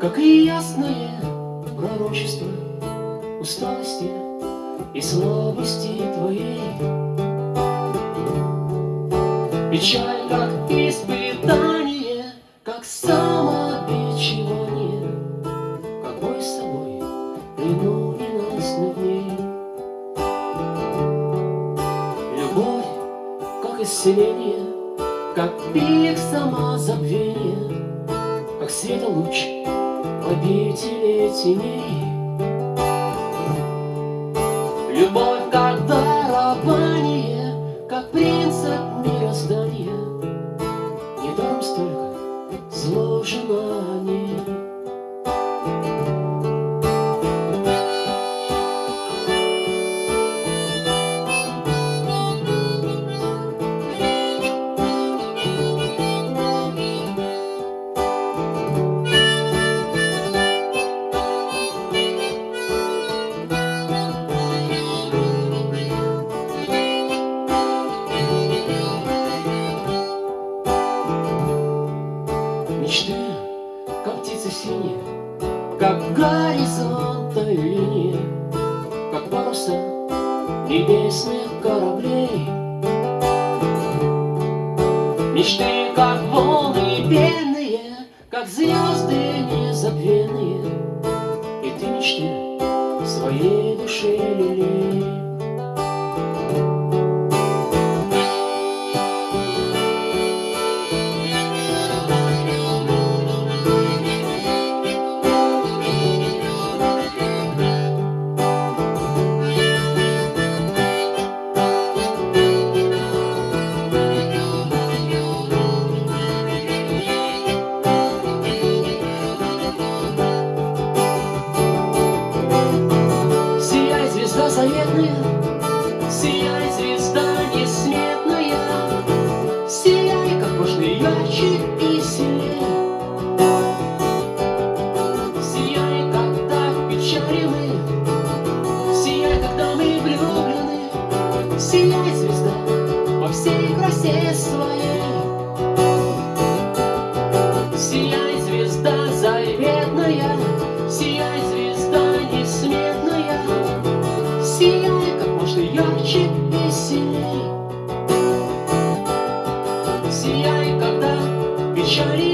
Как и ясное пророчество усталости и слабости твоей. Печаль, как испытание, как самобичевание, Как бой с собой плену ненастных дней. Любовь, как исцеление, как пик самозабвения, Как света луч в обители теней. Любовь, как дарование, как принцип мироздания, Недаром столько сложено синие, Как горизонта линия, Как паруса небесных кораблей. Мечты, как волны пенные, Как звезды незабвенные, И ты мечты своей душе лелей. Красе своей. Сияй, звезда заветная, Сияй, звезда несметная, Сияй как можно ярче и сильней. Сияй, когда печали